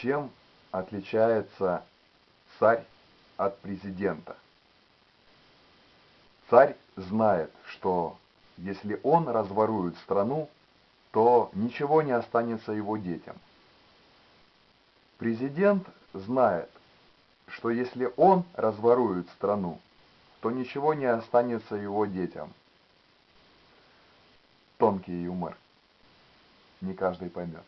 Чем отличается царь от президента? Царь знает, что если он разворует страну, то ничего не останется его детям. Президент знает, что если он разворует страну, то ничего не останется его детям. Тонкий юмор. Не каждый поймет.